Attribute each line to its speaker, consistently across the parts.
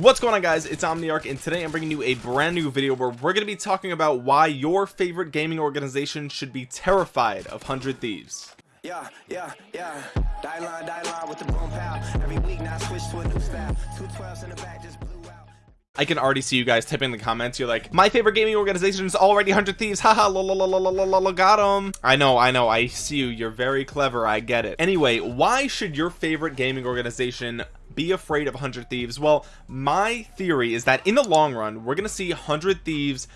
Speaker 1: what's going on guys it's omniarch and today i'm bringing you a brand new video where we're going to be talking about why your favorite gaming organization should be terrified of 100 thieves
Speaker 2: yeah, yeah, yeah. Die line, die line with the boom pow. Every week now switch to a new style. Two twelves in the back just blew out.
Speaker 1: I can already see you guys typing in the comments. You're like, my favorite gaming organization is already 100 Thieves. Haha, la la la la la la la, got him. I know, I know, I see you. You're very clever. I get it. Anyway, why should your favorite gaming organization be afraid of 100 Thieves? Well, my theory is that in the long run, we're to see 100 Thieves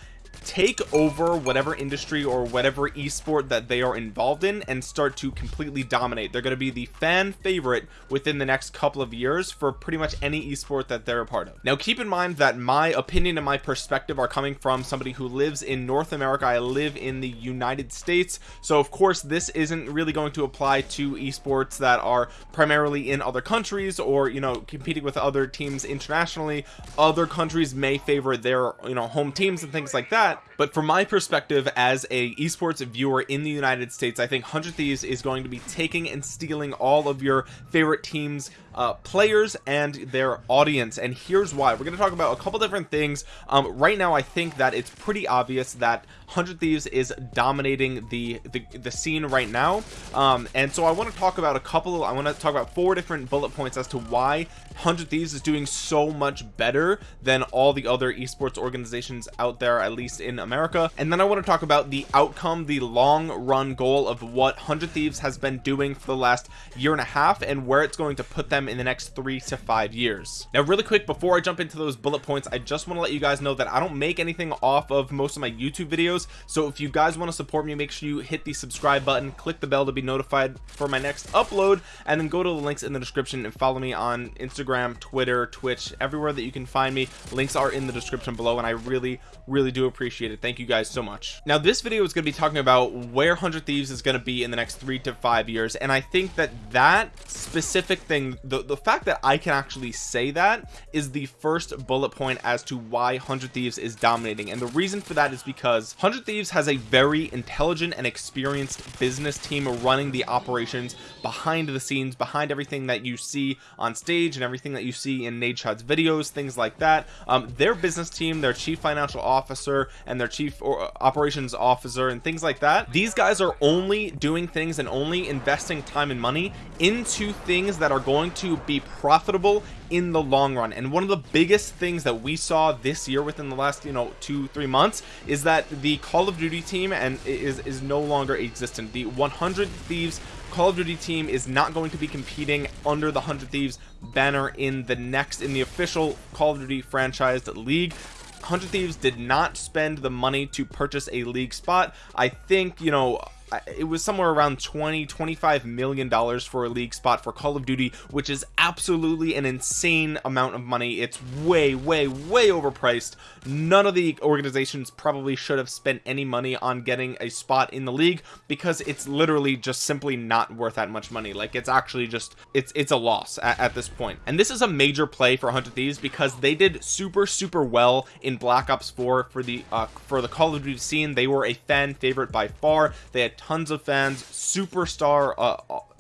Speaker 1: take over whatever industry or whatever esport that they are involved in and start to completely dominate. They're going to be the fan favorite within the next couple of years for pretty much any esport that they're a part of. Now keep in mind that my opinion and my perspective are coming from somebody who lives in North America. I live in the United States. So of course this isn't really going to apply to esports that are primarily in other countries or you know competing with other teams internationally. Other countries may favor their you know home teams and things like that that. But from my perspective as a esports viewer in the United States I think 100 Thieves is going to be taking and stealing all of your favorite teams uh, players and their audience. And here's why. We're going to talk about a couple different things. Um, right now I think that it's pretty obvious that 100 Thieves is dominating the the, the scene right now. Um, and so I want to talk about a couple I want to talk about four different bullet points as to why 100 Thieves is doing so much better than all the other esports organizations out there at least in America. And then I want to talk about the outcome the long run goal of what 100 Thieves has been doing for the last year and a half and where it's going to put them in the next three to five years. Now really quick before I jump into those bullet points I just want to let you guys know that I don't make anything off of most of my YouTube videos. So if you guys want to support me make sure you hit the subscribe button click the bell to be notified for my next upload and then go to the links in the description and follow me on Instagram Twitter Twitch everywhere that you can find me. Links are in the description below and I really really do appreciate it. Thank you guys so much. Now this video is going to be talking about where 100 Thieves is going to be in the next three to five years and I think that that specific thing the, the fact that I can actually say that is the first bullet point as to why 100 Thieves is dominating. And the reason for that is because 100 Thieves has a very intelligent and experienced business team running the operations behind the scenes behind everything that you see on stage and everything that you see in Nadeshot's videos things like that. Um, their business team their chief financial officer and their chief uh, operations officer and things like that these guys are only doing things and only investing time and money into things that are going to be profitable in the long run. And one of the biggest things that we saw this year within the last you know two three months is that the call of duty team and is is no longer existent. The 100 thieves call of duty team is not going to be competing under the 100 thieves banner in the next in the official call of duty franchised league. 100 thieves did not spend the money to purchase a league spot. I think you know it was somewhere around 20 25 million dollars for a league spot for Call of Duty which is absolutely an insane amount of money. It's way way way overpriced. None of the organizations probably should have spent any money on getting a spot in the league because it's literally just simply not worth that much money. Like it's actually just it's it's a loss at, at this point. And this is a major play for 100 Thieves because they did super super well in Black Ops 4 for the uh for the Call of Duty scene. They were a fan favorite by far. They had tons of fans superstar uh,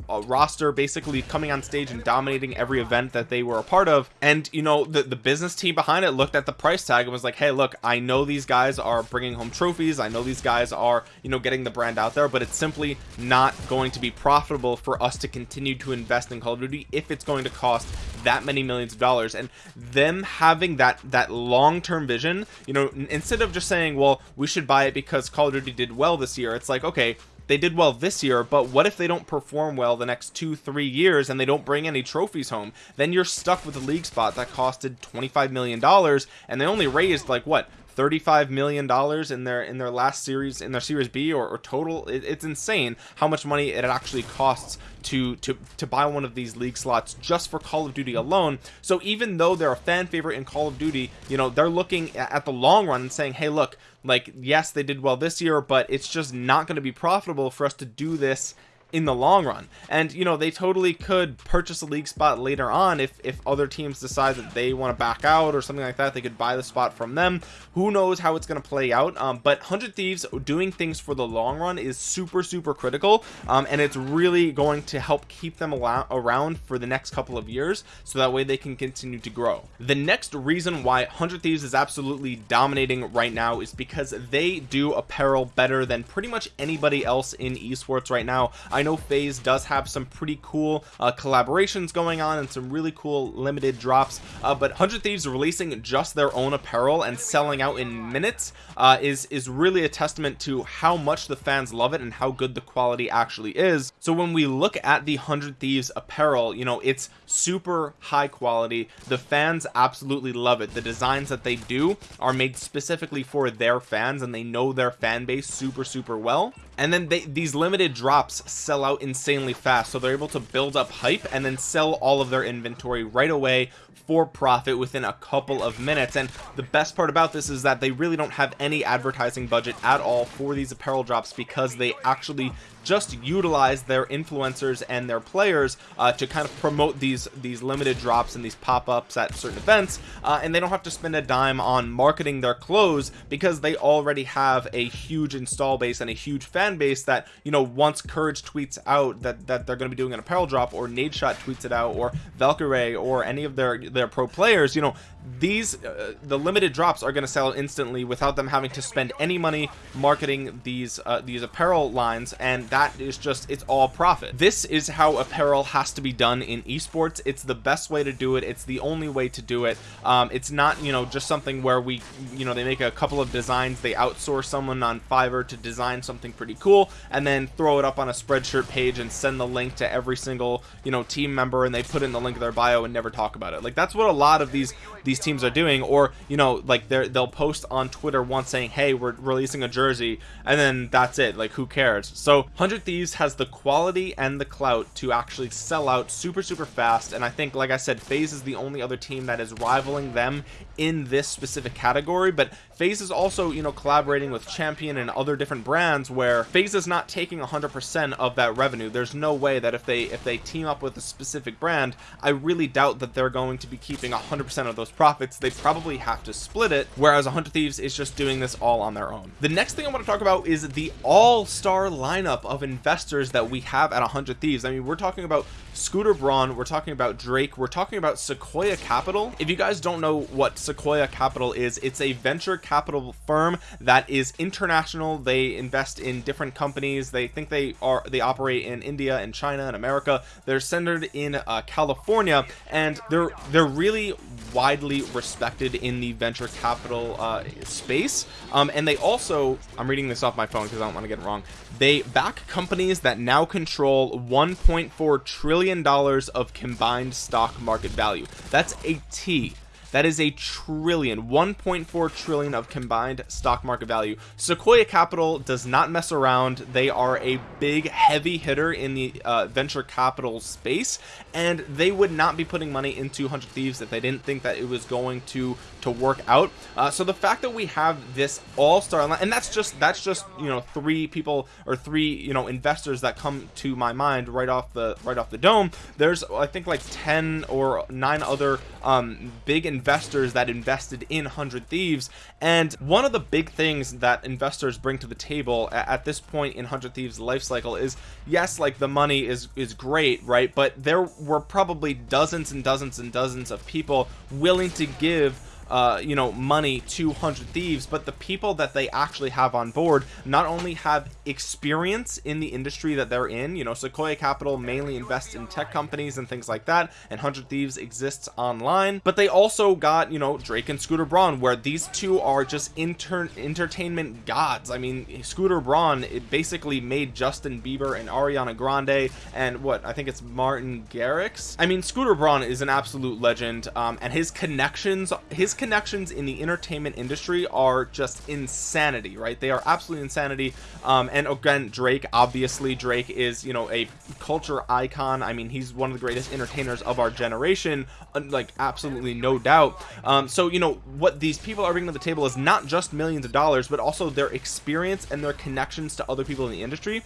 Speaker 1: uh, roster basically coming on stage and dominating every event that they were a part of. And you know the, the business team behind it looked at the price tag and was like hey look I know these guys are bringing home trophies. I know these guys are you know getting the brand out there but it's simply not going to be profitable for us to continue to invest in Call of Duty if it's going to cost that many millions of dollars. And them having that that long-term vision you know instead of just saying well we should buy it because Call of Duty did well this year it's like okay they did well this year but what if they don't perform well the next two three years and they don't bring any trophies home? Then you're stuck with a league spot that costed 25 million dollars and they only raised like what 35 million dollars in their in their last series in their series b or, or total. It, it's insane how much money it actually costs to to to buy one of these league slots just for call of duty alone. So even though they're a fan favorite in call of duty you know they're looking at the long run and saying hey look like yes they did well this year but it's just not going to be profitable for us to do this in the long run. And you know they totally could purchase a league spot later on if if other teams decide that they want to back out or something like that they could buy the spot from them. Who knows how it's going to play out um, but 100 thieves doing things for the long run is super super critical um, and it's really going to help keep them around for the next couple of years so that way they can continue to grow. The next reason why 100 thieves is absolutely dominating right now is because they do apparel better than pretty much anybody else in esports right now. I know FaZe does have some pretty cool uh, collaborations going on and some really cool limited drops uh, but 100 Thieves releasing just their own apparel and selling out in minutes uh, is is really a testament to how much the fans love it and how good the quality actually is. So when we look at the 100 Thieves apparel you know it's super high quality. The fans absolutely love it. The designs that they do are made specifically for their fans and they know their fan base super super well and then they these limited drops sell out insanely fast so they're able to build up hype and then sell all of their inventory right away for profit within a couple of minutes. And the best part about this is that they really don't have any advertising budget at all for these apparel drops because they actually just utilize their influencers and their players uh, to kind of promote these these limited drops and these pop-ups at certain events uh, and they don't have to spend a dime on marketing their clothes because they already have a huge install base and a huge fan base that you know once courage tweets out that that they're going to be doing an apparel drop or Nadeshot tweets it out or Valkyrae or any of their their pro players you know these uh, the limited drops are going to sell instantly without them having to spend any money marketing these uh, these apparel lines and that is just it's all profit. This is how apparel has to be done in esports. It's the best way to do it. It's the only way to do it. Um, it's not you know just something where we you know they make a couple of designs they outsource someone on Fiverr to design something pretty cool and then throw it up on a spreadshirt page and send the link to every single you know team member and they put in the link of their bio and never talk about it. Like that's what a lot of these these teams are doing or you know like they're they'll post on Twitter once saying hey we're releasing a jersey and then that's it. Like who cares? So 100 Thieves has the quality and the clout to actually sell out super super fast and I think like I said FaZe is the only other team that is rivaling them in this specific category but FaZe is also you know collaborating with champion and other different brands where FaZe is not taking 100% of that revenue. There's no way that if they if they team up with a specific brand I really doubt that they're going to be keeping 100% of those profits. They probably have to split it whereas 100 Thieves is just doing this all on their own. The next thing I want to talk about is the all-star lineup of investors that we have at 100 Thieves. I mean we're talking about Scooter Braun we're talking about Drake we're talking about Sequoia Capital. If you guys don't know what Sequoia Capital is. It's a venture capital firm that is international. They invest in different companies. They think they are they operate in India and China and America. They're centered in uh, California and they're they're really widely respected in the venture capital uh, space. Um, and they also I'm reading this off my phone because I don't want to get it wrong. They back companies that now control 1.4 trillion dollars of combined stock market value. That's a T that is a trillion 1.4 trillion of combined stock market value. Sequoia capital does not mess around. They are a big heavy hitter in the uh, venture capital space and they would not be putting money into 100 thieves if they didn't think that it was going to to work out. Uh, so the fact that we have this all-star line, and that's just that's just you know three people or three you know investors that come to my mind right off the right off the dome. There's I think like 10 or nine other um, big investors investors that invested in 100 Thieves. And one of the big things that investors bring to the table at, this point in 100 Thieves life cycle is yes like the money is is great right? But there were probably dozens and dozens and dozens of people willing to give uh, you know money to 100 thieves but the people that they actually have on board not only have experience in the industry that they're in you know Sequoia Capital mainly invests in tech companies and things like that and 100 thieves exists online but they also got you know Drake and Scooter Braun where these two are just inter entertainment gods. I mean Scooter Braun it basically made Justin Bieber and Ariana Grande and what I think it's Martin Garrix? I mean Scooter Braun is an absolute legend um, and his connections his connections in the entertainment industry are just insanity right? They are absolutely insanity. Um, and again Drake obviously Drake is you know a culture icon. I mean he's one of the greatest entertainers of our generation like absolutely no doubt. Um, so you know what these people are bringing to the table is not just millions of dollars but also their experience and their connections to other people in the industry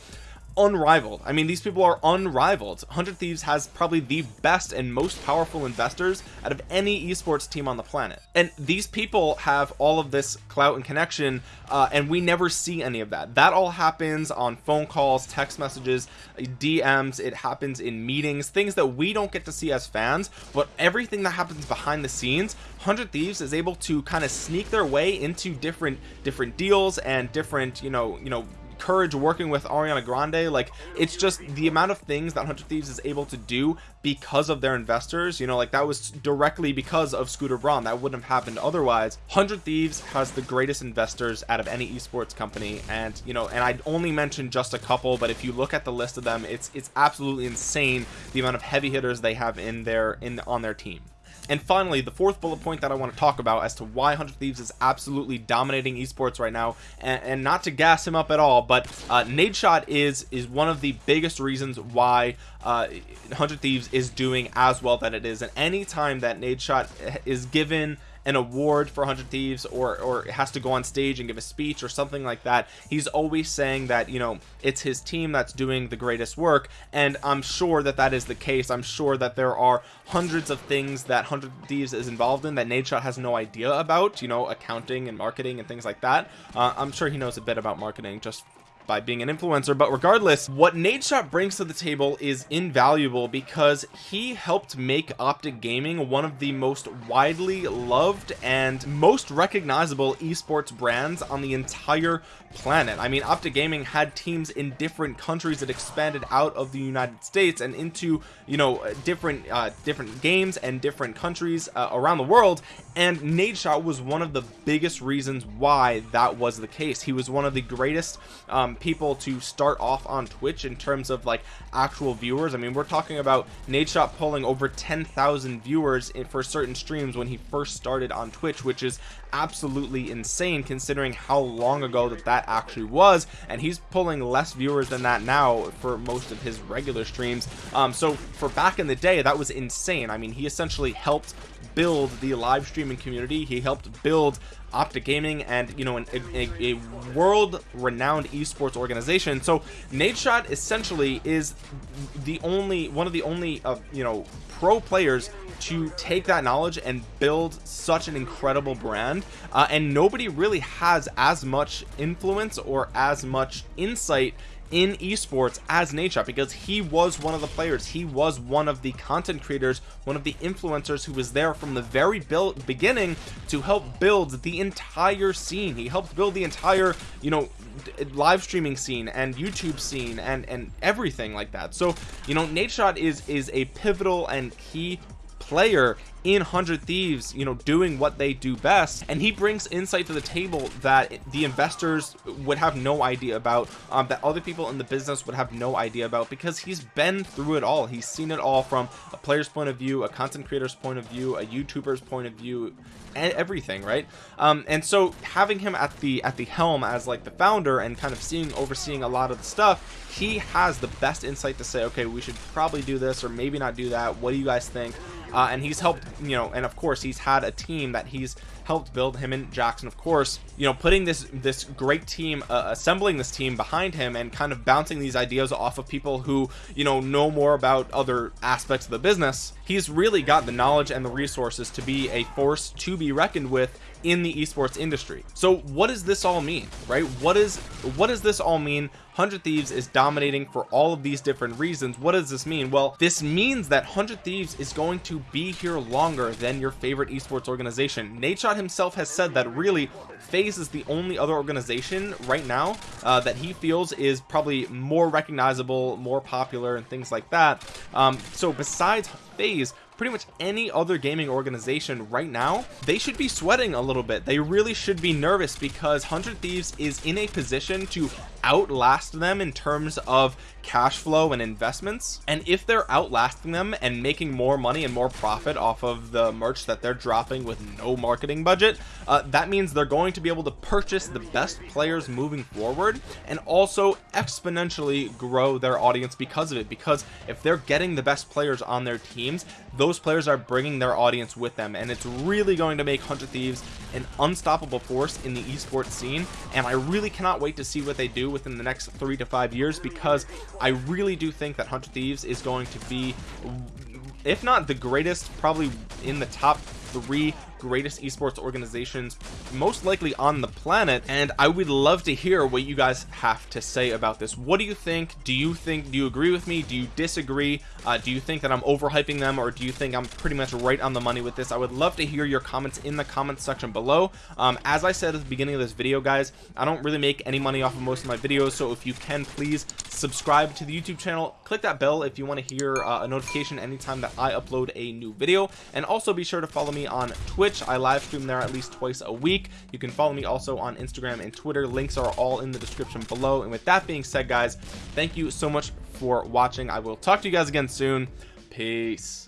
Speaker 1: unrivaled. I mean these people are unrivaled. 100 Thieves has probably the best and most powerful investors out of any esports team on the planet. And these people have all of this clout and connection uh, and we never see any of that. That all happens on phone calls text messages DMs it happens in meetings things that we don't get to see as fans but everything that happens behind the scenes 100 Thieves is able to kind of sneak their way into different different deals and different you know you know courage working with Ariana Grande like it's just the amount of things that 100 Thieves is able to do because of their investors you know like that was directly because of Scooter Braun. That wouldn't have happened otherwise. 100 Thieves has the greatest investors out of any esports company and you know and I only mentioned just a couple but if you look at the list of them it's it's absolutely insane the amount of heavy hitters they have in their in on their team and finally the fourth bullet point that I want to talk about as to why 100 Thieves is absolutely dominating esports right now and, and not to gas him up at all but uh, Nadeshot is is one of the biggest reasons why uh, 100 Thieves is doing as well that it is. And anytime that Nadeshot is given an award for 100 thieves or or has to go on stage and give a speech or something like that he's always saying that you know it's his team that's doing the greatest work. And I'm sure that that is the case. I'm sure that there are hundreds of things that 100 thieves is involved in that Nadeshot has no idea about you know accounting and marketing and things like that. Uh, I'm sure he knows a bit about marketing just by being an influencer but regardless what Nadeshot brings to the table is invaluable because he helped make Optic Gaming one of the most widely loved and most recognizable esports brands on the entire planet. I mean Optic Gaming had teams in different countries that expanded out of the United States and into you know different uh, different games and different countries uh, around the world and Nadeshot was one of the biggest reasons why that was the case. He was one of the greatest um, people to start off on Twitch in terms of like actual viewers. I mean we're talking about Nadeshot pulling over 10,000 viewers in, for certain streams when he first started on Twitch which is absolutely insane considering how long ago that that actually was. And he's pulling less viewers than that now for most of his regular streams. Um so for back in the day that was insane. I mean he essentially helped build the live streaming community. He helped build Optic Gaming and you know an, a, a world renowned esports organization. So Nadeshot essentially is the only one of the only uh, you know pro players to take that knowledge and build such an incredible brand. Uh, and nobody really has as much influence or as much insight in esports as Nadeshot because he was one of the players. He was one of the content creators one of the influencers who was there from the very beginning to help build the entire scene. He helped build the entire you know live streaming scene and YouTube scene and and everything like that. So you know Nadeshot is is a pivotal and key player in 100 thieves you know doing what they do best. And he brings insight to the table that the investors would have no idea about um, that other people in the business would have no idea about because he's been through it all. He's seen it all from a player's point of view a content creator's point of view a youtuber's point of view and everything right? Um, and so having him at the at the helm as like the founder and kind of seeing overseeing a lot of the stuff he has the best insight to say okay we should probably do this or maybe not do that. What do you guys think? Uh, and he's helped you know and of course he's had a team that he's helped build him and Jackson of course you know putting this this great team uh, assembling this team behind him and kind of bouncing these ideas off of people who you know know more about other aspects of the business he's really got the knowledge and the resources to be a force to be reckoned with in the esports industry. So what does this all mean right? What is what does this all mean? 100 thieves is dominating for all of these different reasons. What does this mean? Well this means that 100 thieves is going to be here longer than your favorite esports organization. Nadeshot himself has said that really FaZe is the only other organization right now uh, that he feels is probably more recognizable more popular and things like that. Um, so besides FaZe pretty much any other gaming organization right now they should be sweating a little bit. They really should be nervous because 100 thieves is in a position to outlast them in terms of cash flow and investments. And if they're outlasting them and making more money and more profit off of the merch that they're dropping with no marketing budget uh, that means they're going to be able to purchase the best players moving forward and also exponentially grow their audience because of it. Because if they're getting the best players on their teams those those players are bringing their audience with them and it's really going to make 100 Thieves an unstoppable force in the esports scene and I really cannot wait to see what they do within the next three to five years because I really do think that 100 Thieves is going to be if not the greatest probably in the top three greatest esports organizations most likely on the planet and I would love to hear what you guys have to say about this. What do you think? Do you think do you agree with me? Do you disagree? Uh, do you think that I'm overhyping them or do you think I'm pretty much right on the money with this? I would love to hear your comments in the comments section below. Um, as I said at the beginning of this video guys I don't really make any money off of most of my videos so if you can please subscribe to the YouTube channel. Click that bell if you want to hear uh, a notification anytime that I upload a new video and also be sure to follow me on Twitch. I live stream there at least twice a week. You can follow me also on Instagram and Twitter. Links are all in the description below. And with that being said guys thank you so much for watching. I will talk to you guys again soon. Peace